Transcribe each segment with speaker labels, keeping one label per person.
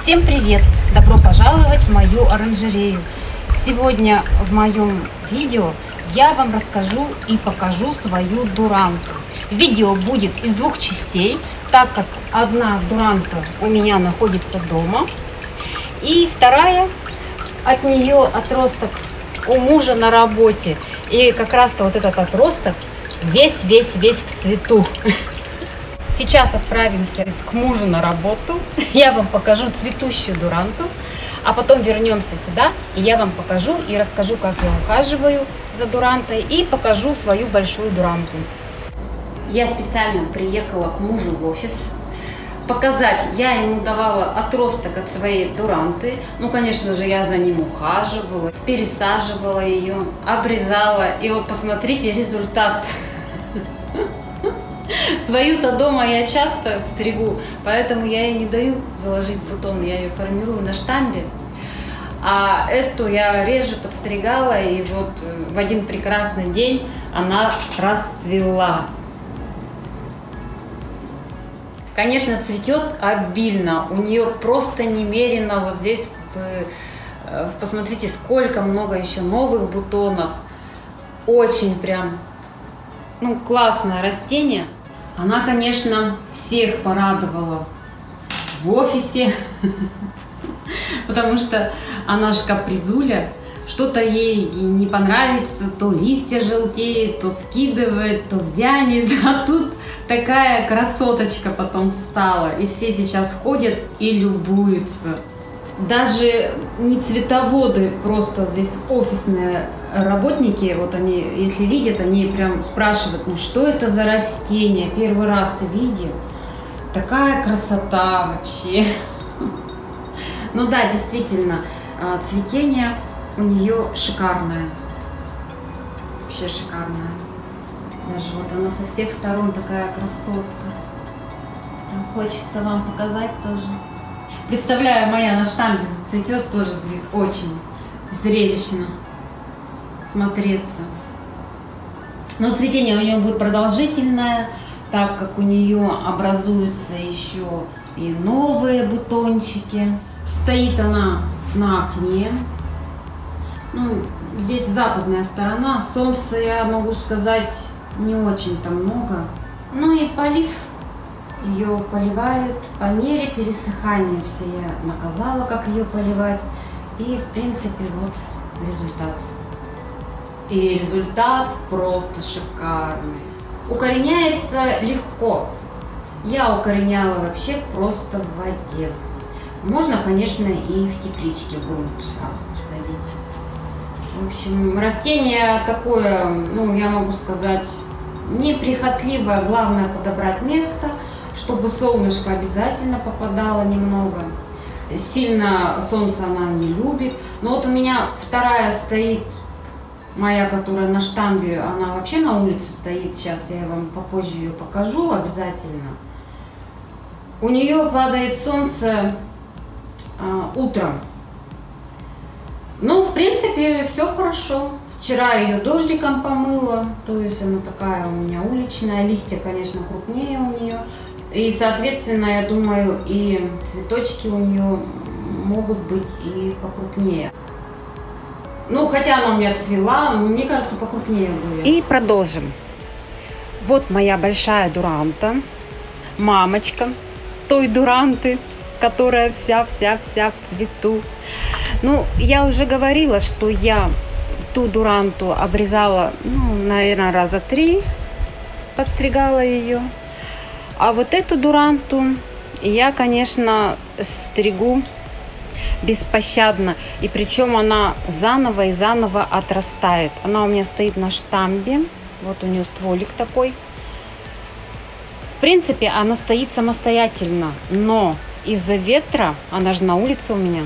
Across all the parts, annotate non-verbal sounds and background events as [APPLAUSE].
Speaker 1: Всем привет! Добро пожаловать в мою оранжерею. Сегодня в моем видео я вам расскажу и покажу свою дуранту. Видео будет из двух частей, так как одна дуранта у меня находится дома, и вторая от нее отросток у мужа на работе. И как раз-то вот этот отросток весь-весь-весь в цвету. [LAUGHS] Сейчас отправимся к мужу на работу. [LAUGHS] Я вам покажу цветущую дуранту. А потом вернемся сюда, и я вам покажу и расскажу, как я ухаживаю за дурантой. И покажу свою большую дуранту. Я специально приехала к мужу в офис. Показать, я ему давала отросток от своей дуранты. Ну, конечно же, я за ним ухаживала, пересаживала ее, обрезала. И вот посмотрите результат. [LAUGHS] Свою-то дома я часто стригу, поэтому я ей не даю заложить бутон, я ее формирую на штамбе. А эту я реже подстригала, и вот э, в один прекрасный день она расцвела. Конечно, цветет обильно, у нее просто немерено вот здесь, э, посмотрите, сколько много еще новых бутонов. Очень прям, ну, классное растение. Она, конечно, всех порадовала в офисе, [LAUGHS] потому что она же капризуля, что-то ей не понравится, то листья желтеют, то скидывает, то вянет, [LAUGHS] а тут такая красоточка потом стала, и все сейчас ходят и любуются даже не цветоводы, просто здесь офисные работники, вот они, если видят, они прям спрашивают, ну что это за растение, первый раз видим, такая красота вообще. [LAUGHS] Ну да, действительно, а, цветение у нее шикарное, вообще шикарное. Даже вот она со всех сторон такая красотка. Хочется вам показать тоже. Представляю, моя на штамбе зацветет, тоже будет очень зрелищно смотреться. Но цветение у нее будет продолжительное, так как у нее образуются еще и новые бутончики. Стоит она на окне. Ну, здесь западная сторона. Солнца, я могу сказать, не очень-то много. Ну и полив ее поливают по мере пересыхания. Все я наказала, как ее поливать. И, в принципе, вот результат. И результат просто шикарный. Укореняется легко. Я укореняла вообще просто в воде. Можно, конечно, и в тепличке грунт сразу посадить. В общем, растение такое, ну, я могу сказать, неприхотливое. Главное подобрать место – чтобы солнышко обязательно попадало немного. Сильно солнце она не любит. Но вот у меня вторая стоит, моя, которая на штамбе, она вообще на улице стоит. Сейчас я вам попозже ее покажу обязательно. У нее падает солнце а, утром. Ну, в принципе, все хорошо. Вчера ее дождиком помыла, то есть она такая у меня уличная. Листья, конечно, крупнее у нее. И, соответственно, я думаю, и цветочки у нее могут быть и покрупнее. Ну, хотя она у меня цвела, но мне кажется, покрупнее будет.
Speaker 2: И продолжим. Вот моя большая дуранта, мамочка той дуранты, которая вся-вся-вся в цвету. Ну, я уже говорила, что я ту дуранту обрезала, ну, наверное, раза три, подстригала ее. А вот эту дуранту я, конечно, стригу беспощадно. И причем она заново и заново отрастает. Она у меня стоит на штамбе. Вот у нее стволик такой. В принципе, она стоит самостоятельно. Но из-за ветра, она же на улице у меня,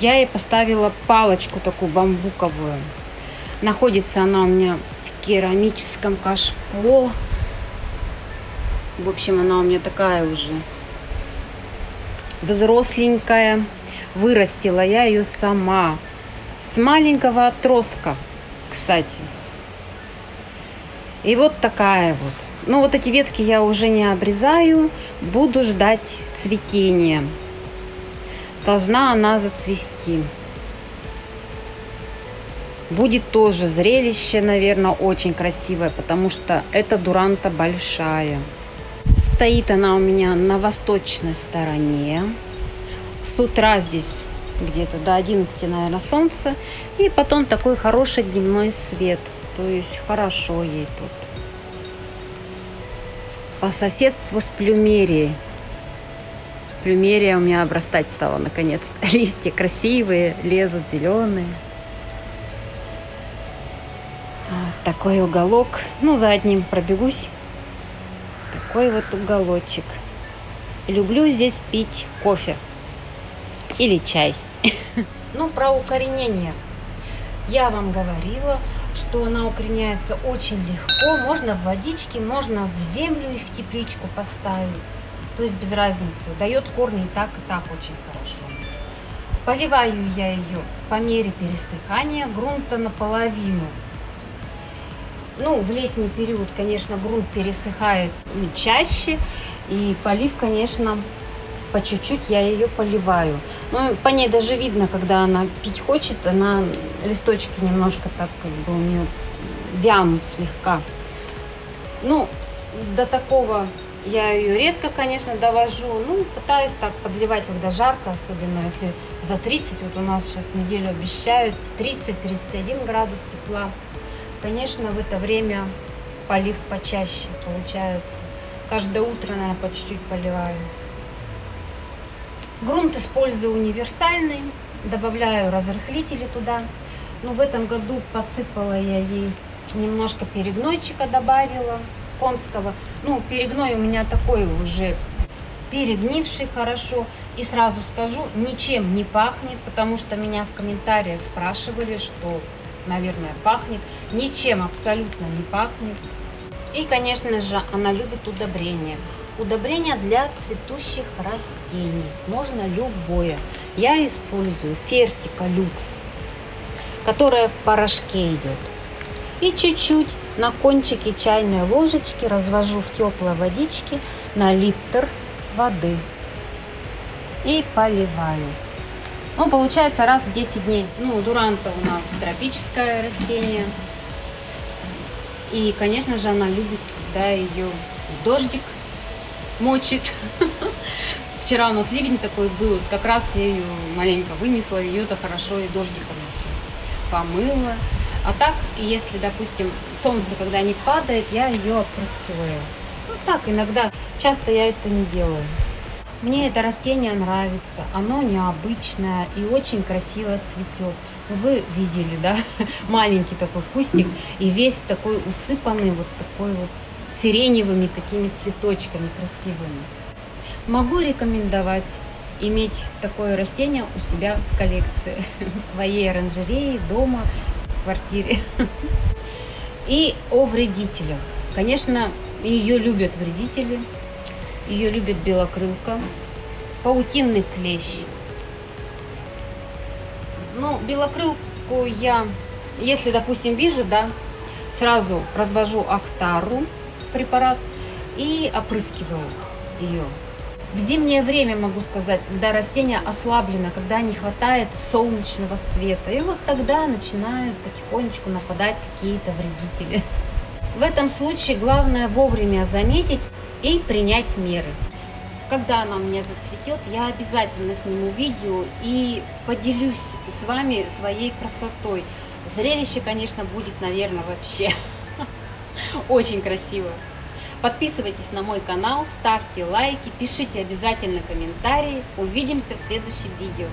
Speaker 2: я ей поставила палочку такую бамбуковую. Находится она у меня в керамическом кашпо. В общем, она у меня такая уже взросленькая. Вырастила я ее сама. С маленького отростка, кстати. И вот такая вот. Ну, вот эти ветки я уже не обрезаю. Буду ждать цветения. должна она зацвести. Будет тоже зрелище, наверное, очень красивое, потому что эта дуранта большая. Стоит она у меня на восточной стороне. С утра здесь где-то до 11, наверное, солнце. И потом такой хороший дневной свет. То есть хорошо ей тут. По соседству с плюмерией. Плюмерия у меня обрастать стала наконец-то. [LAUGHS] Листья красивые, лезут зеленые. Вот такой уголок. Ну, за одним пробегусь. Такой вот уголочек. Люблю здесь пить кофе или чай. [LAUGHS] Ну, про укоренение. Я вам говорила, что она укореняется очень легко. Можно в водичке, можно в землю и в тепличку поставить. То есть без разницы. Дает корни и так, и так очень хорошо. Поливаю я ее по мере пересыхания грунта наполовину. Ну, в летний период, конечно, грунт пересыхает чаще. И полив, конечно, по чуть-чуть я ее поливаю. Ну, по ней даже видно, когда она пить хочет, она листочки немножко так как бы у нее вянут слегка. Ну, до такого я ее редко, конечно, довожу. Ну, пытаюсь так подливать, когда жарко, особенно если за 30, вот у нас сейчас неделю обещают 30-31 градус тепла. Конечно, в это время полив почаще получается. Каждое утро, наверное, по чуть-чуть поливаю. Грунт использую универсальный, добавляю разрыхлители туда. Но в этом году подсыпала я ей немножко перегнойчика добавила конского. Ну, перегной у меня такой уже перегнивший хорошо. И сразу скажу, ничем не пахнет, потому что меня в комментариях спрашивали, что, наверное, пахнет. Ничем абсолютно не пахнет. И, конечно же, она любит удобрения. Удобрение для цветущих растений. Можно любое. Я использую Фертика Люкс, которая в порошке идет. И чуть-чуть на кончике чайной ложечки развожу в теплой водичке на литр воды. И поливаю. Ну, получается раз в 10 дней. Ну, дуранта у нас тропическое растение. И, конечно же, она любит, когда ее дождик мочит. [LAUGHS] Вчера у нас ливень такой был, как раз я ее маленько вынесла, ее-то хорошо и дождиком еще помыла. А так, если, допустим, солнце когда не падает, я ее опрыскиваю. Ну так, иногда, часто я это не делаю. Мне это растение нравится, оно необычное и очень красиво цветет. Вы видели, да, [LAUGHS] маленький такой кустик и весь такой усыпанный вот такой вот сиреневыми такими цветочками красивыми. Могу рекомендовать иметь такое растение у себя в коллекции, [LAUGHS] в своей оранжерее, дома, в квартире. [LAUGHS] И о вредителях. Конечно, ее любят вредители, ее любит белокрылка, паутинный клещ. Ну, белокрылку я, если, допустим, вижу, да, сразу развожу актару, препарат и опрыскиваю ее. В зимнее время, могу сказать, когда растение ослаблено, когда не хватает солнечного света, и вот тогда начинают потихонечку нападать какие-то вредители. В этом случае главное вовремя заметить и принять меры. Когда она у меня зацветет, я обязательно сниму видео и поделюсь с вами своей красотой. Зрелище, конечно, будет, наверное, вообще [LAUGHS] очень красиво. Подписывайтесь на мой канал, ставьте лайки, пишите обязательно комментарии. Увидимся в следующем видео.